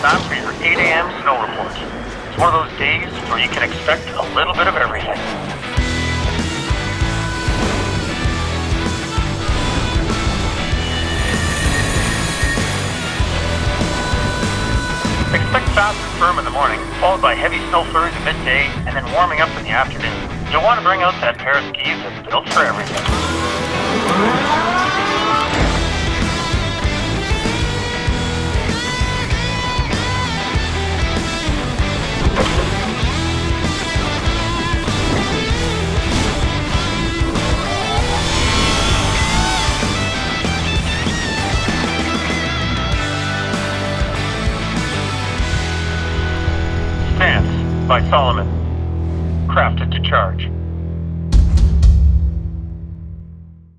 time for your 8 a.m. snow report. It's one of those days where you can expect a little bit of everything. Expect fast and firm in the morning, followed by heavy snow flurries at midday, and then warming up in the afternoon. You'll want to bring out that pair of skis that's built for everything. By Salomon. Crafted to charge.